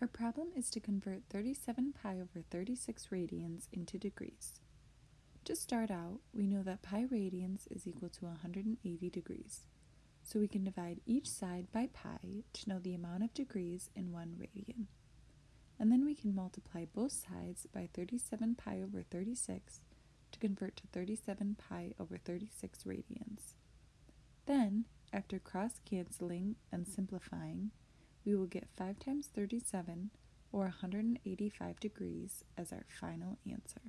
Our problem is to convert 37 pi over 36 radians into degrees. To start out, we know that pi radians is equal to 180 degrees, so we can divide each side by pi to know the amount of degrees in one radian. And then we can multiply both sides by 37 pi over 36 to convert to 37 pi over 36 radians. Then, after cross-canceling and simplifying, we will get 5 times 37, or 185 degrees, as our final answer.